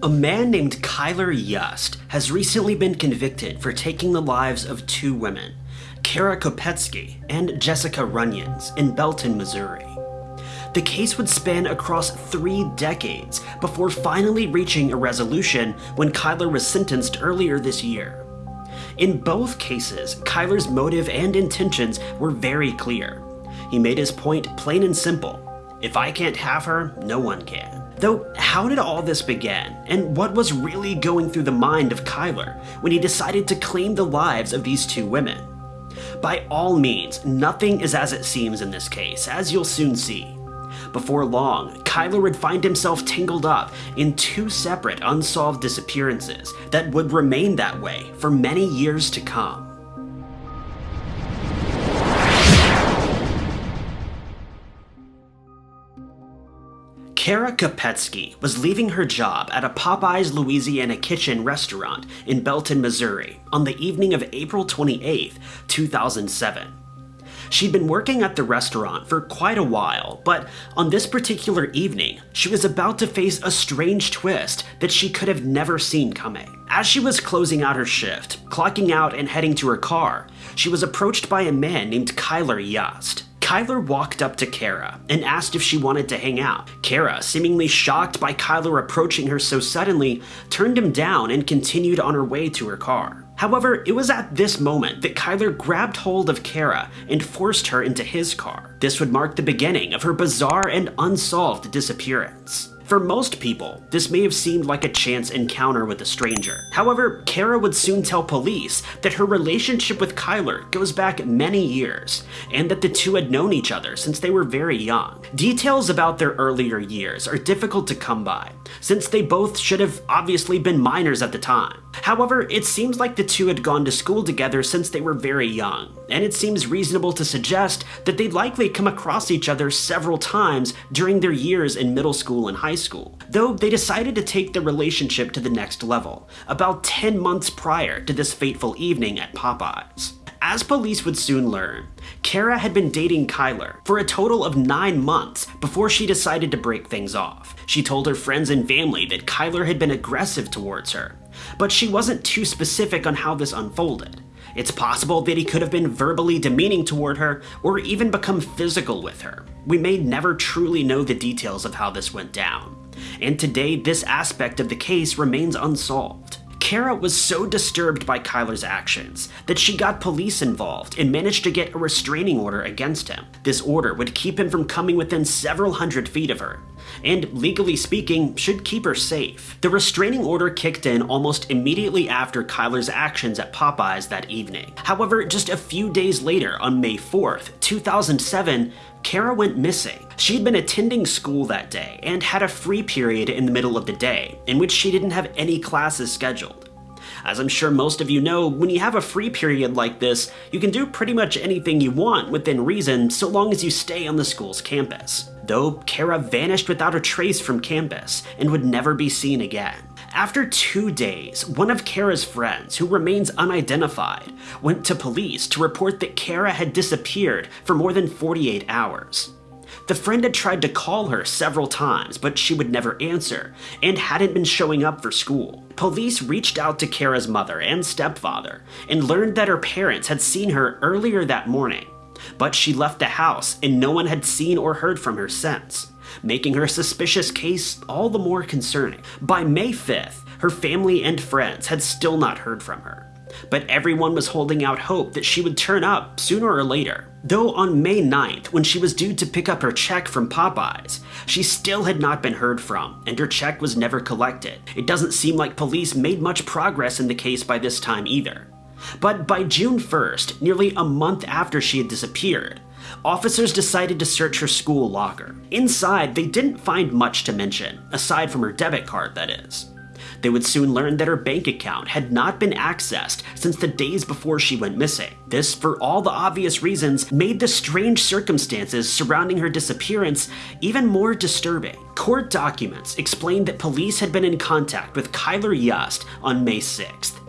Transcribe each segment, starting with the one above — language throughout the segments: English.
A man named Kylr Yust has recently been convicted for taking the lives of two women, Kara Kopetsky and Jessica Runions, in Belton, Missouri. The case would span across three decades before finally reaching a resolution when Kylr was sentenced earlier this year. In both cases, Kylr's motive and intentions were very clear. He made his point plain and simple. If I can't have her, no one can. Though, how did all this begin, and what was really going through the mind of Kylr when he decided to claim the lives of these two women? By all means, nothing is as it seems in this case, as you'll soon see. Before long, Kylr would find himself tangled up in two separate unsolved disappearances that would remain that way for many years to come. Kara Kopetsky was leaving her job at a Popeyes Louisiana Kitchen restaurant in Belton, Missouri on the evening of April 28, 2007. She'd been working at the restaurant for quite a while, but on this particular evening, she was about to face a strange twist that she could have never seen coming. As she was closing out her shift, clocking out and heading to her car, she was approached by a man named Kylr Yust. Kylr walked up to Kara and asked if she wanted to hang out. Kara, seemingly shocked by Kylr approaching her so suddenly, turned him down and continued on her way to her car. However, it was at this moment that Kylr grabbed hold of Kara and forced her into his car. This would mark the beginning of her bizarre and unsolved disappearance. For most people, this may have seemed like a chance encounter with a stranger. However, Kara would soon tell police that her relationship with Kylr goes back many years, and that the two had known each other since they were very young. Details about their earlier years are difficult to come by, since they both should have obviously been minors at the time. However, it seems like the two had gone to school together since they were very young, and it seems reasonable to suggest that they'd likely come across each other several times during their years in middle school and high school, though they decided to take their relationship to the next level, about 10 months prior to this fateful evening at Popeyes. As police would soon learn, Kara had been dating Kylr for a total of nine months before she decided to break things off. She told her friends and family that Kylr had been aggressive towards her, but she wasn't too specific on how this unfolded. It's possible that he could have been verbally demeaning toward her or even become physical with her. We may never truly know the details of how this went down. And today, this aspect of the case remains unsolved. Kara was so disturbed by Kylr's actions that she got police involved and managed to get a restraining order against him. This order would keep him from coming within several hundred feet of her, and legally speaking, should keep her safe. The restraining order kicked in almost immediately after Kylr's actions at Popeyes that evening. However, just a few days later, on May 4th, 2007, Kara went missing. She'd been attending school that day and had a free period in the middle of the day, in which she didn't have any classes scheduled. As I'm sure most of you know, when you have a free period like this, you can do pretty much anything you want within reason so long as you stay on the school's campus. Though, Kara vanished without a trace from campus and would never be seen again. After two days, one of Kara's friends, who remains unidentified, went to police to report that Kara had disappeared for more than 48 hours. The friend had tried to call her several times, but she would never answer, and hadn't been showing up for school. Police reached out to Kara's mother and stepfather, and learned that her parents had seen her earlier that morning, but she left the house and no one had seen or heard from her since, making her suspicious case all the more concerning. By May 5th, her family and friends had still not heard from her but everyone was holding out hope that she would turn up sooner or later. Though on May 9th, when she was due to pick up her check from Popeyes, she still had not been heard from, and her check was never collected. It doesn't seem like police made much progress in the case by this time either. But by June 1st, nearly a month after she had disappeared, officers decided to search her school locker. Inside, they didn't find much to mention, aside from her debit card, that is. They would soon learn that her bank account had not been accessed since the days before she went missing. This, for all the obvious reasons, made the strange circumstances surrounding her disappearance even more disturbing. Court documents explained that police had been in contact with Kylr Yust on May 6th.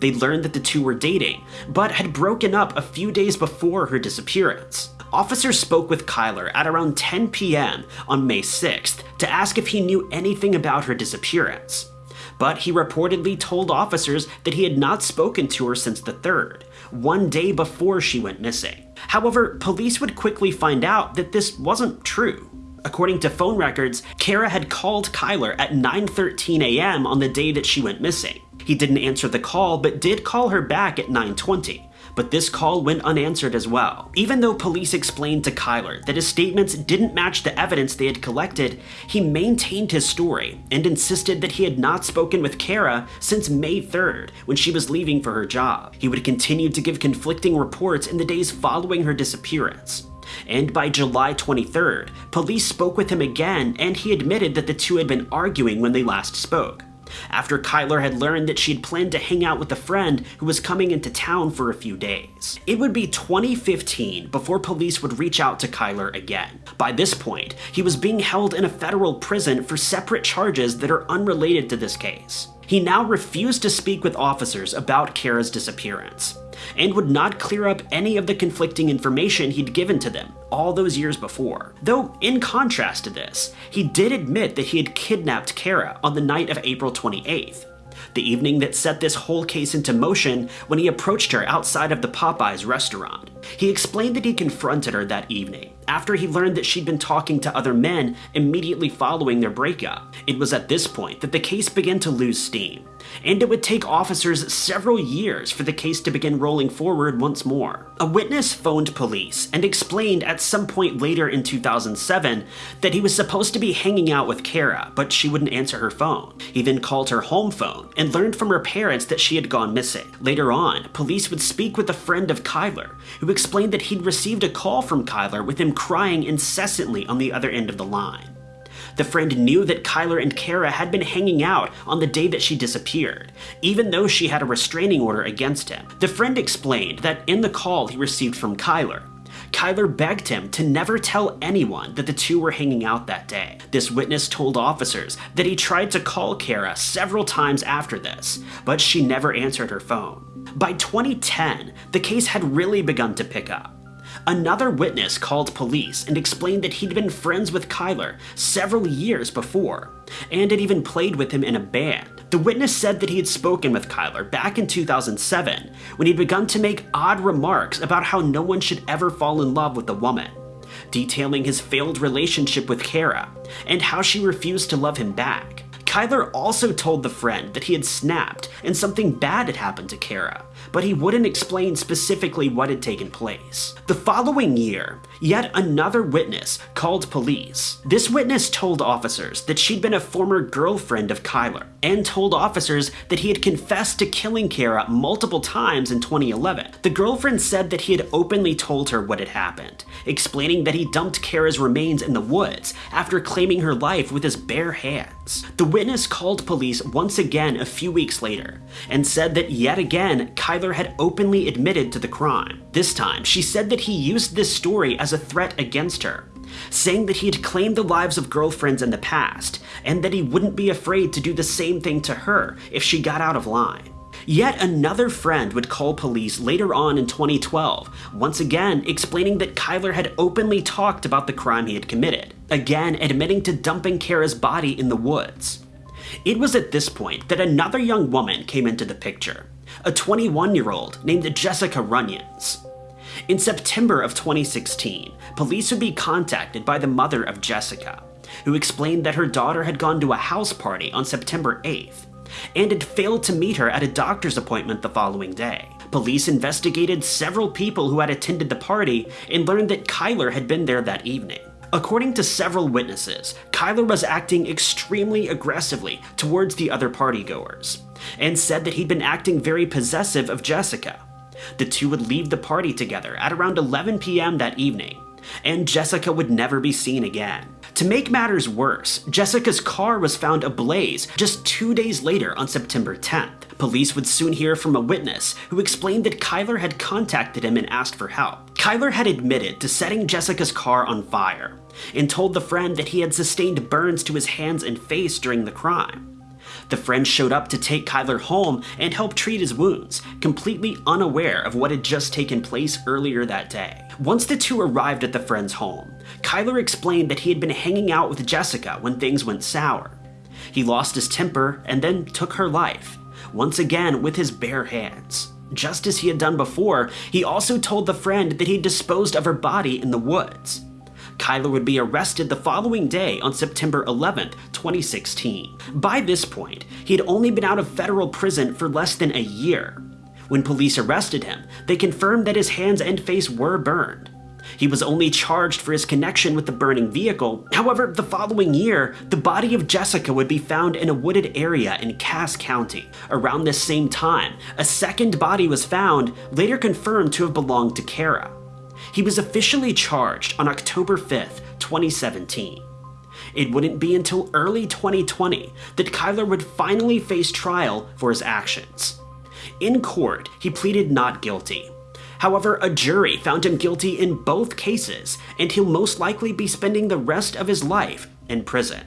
They learned that the two were dating, but had broken up a few days before her disappearance. Officers spoke with Kylr at around 10 p.m. on May 6th to ask if he knew anything about her disappearance. but he reportedly told officers that he had not spoken to her since the 3rd, one day before she went missing. However, police would quickly find out that this wasn't true. According to phone records, Kara had called Kylr at 9.13 a.m. on the day that she went missing. He didn't answer the call, but did call her back at 9.20 but this call went unanswered as well. Even though police explained to Kylr that his statements didn't match the evidence they had collected, he maintained his story and insisted that he had not spoken with Kara since May 3rd, when she was leaving for her job. He would continue to give conflicting reports in the days following her disappearance. And by July 23rd, police spoke with him again and he admitted that the two had been arguing when they last spoke. After Kylr had learned that she had planned to hang out with a friend who was coming into town for a few days. It would be 2015 before police would reach out to Kylr again. By this point, he was being held in a federal prison for separate charges that are unrelated to this case. He now refused to speak with officers about Kara's disappearance and would not clear up any of the conflicting information he'd given to them all those years before. Though, in contrast to this, he did admit that he had kidnapped Kara on the night of April 28th, the evening that set this whole case into motion when he approached her outside of the Popeyes restaurant. He explained that he confronted her that evening, after he learned that she'd been talking to other men immediately following their breakup. It was at this point that the case began to lose steam, and it would take officers several years for the case to begin rolling forward once more. A witness phoned police and explained at some point later in 2007 that he was supposed to be hanging out with Kara, but she wouldn't answer her phone. He then called her home phone and learned from her parents that she had gone missing. Later on, police would speak with a friend of Kylr, who explained that he'd received a call from Kylr with him crying incessantly on the other end of the line. The friend knew that Kylr and Kara had been hanging out on the day that she disappeared, even though she had a restraining order against him. The friend explained that in the call he received from Kylr, Kylr begged him to never tell anyone that the two were hanging out that day. This witness told officers that he tried to call Kara several times after this, but she never answered her phone. By 2010, the case had really begun to pick up. Another witness called police and explained that he'd been friends with Kylr several years before, and had even played with him in a band. The witness said that he had spoken with Kylr back in 2007 when he'd begun to make odd remarks about how no one should ever fall in love with a woman, detailing his failed relationship with Kara and how she refused to love him back. Kylr also told the friend that he had snapped and something bad had happened to Kara, but he wouldn't explain specifically what had taken place. The following year, yet another witness called police. This witness told officers that she'd been a former girlfriend of Kylr, and told officers that he had confessed to killing Kara multiple times in 2011. The girlfriend said that he had openly told her what had happened, explaining that he dumped Kara's remains in the woods after claiming her life with his bare hands. The witness called police once again a few weeks later, and said that yet again Kylr had openly admitted to the crime. This time, she said that he used this story as a threat against her, saying that he had claimed the lives of girlfriends in the past, and that he wouldn't be afraid to do the same thing to her if she got out of line. Yet another friend would call police later on in 2012, once again explaining that Kylr had openly talked about the crime he had committed, again admitting to dumping Kara's body in the woods. It was at this point that another young woman came into the picture, a 21 year old named Jessica Runions. In September of 2016, police would be contacted by the mother of Jessica, who explained that her daughter had gone to a house party on September 8th and had failed to meet her at a doctor's appointment the following day. Police investigated several people who had attended the party and learned that Kylr had been there that evening. According to several witnesses, Kylr was acting extremely aggressively towards the other partygoers, and said that he'd been acting very possessive of Jessica. The two would leave the party together at around 11 p.m. that evening, and Jessica would never be seen again. To make matters worse, Jessica's car was found ablaze just two days later on September 10th. Police would soon hear from a witness who explained that Kylr had contacted him and asked for help. Kylr had admitted to setting Jessica's car on fire and told the friend that he had sustained burns to his hands and face during the crime. The friend showed up to take Kylr home and help treat his wounds, completely unaware of what had just taken place earlier that day. Once the two arrived at the friend's home, Kylr explained that he had been hanging out with Jessica when things went sour. He lost his temper and then took her life, once again with his bare hands. Just as he had done before, he also told the friend that he disposed of her body in the woods. Kylr would be arrested the following day on September 11th, 2016. By this point, he had only been out of federal prison for less than a year. When police arrested him, they confirmed that his hands and face were burned. He was only charged for his connection with the burning vehicle. However, the following year, the body of Jessica would be found in a wooded area in Cass County. Around this same time, a second body was found, later confirmed to have belonged to Kara. He was officially charged on October 5th, 2017. It wouldn't be until early 2020 that Kylr would finally face trial for his actions. In court, he pleaded not guilty. However, a jury found him guilty in both cases, and he'll most likely be spending the rest of his life in prison.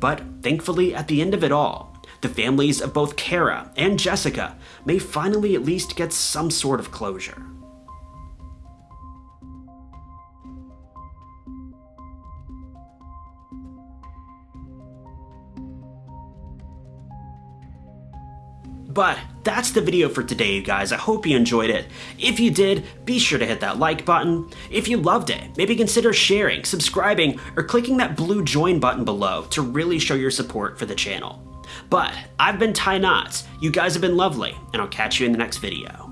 But thankfully, at the end of it all, the families of both Kara and Jessica may finally at least get some sort of closure. But that's the video for today, you guys. I hope you enjoyed it. If you did, be sure to hit that like button. If you loved it, maybe consider sharing, subscribing, or clicking that blue join button below to really show your support for the channel. But I've been Ty Knots, you guys have been lovely, and I'll catch you in the next video.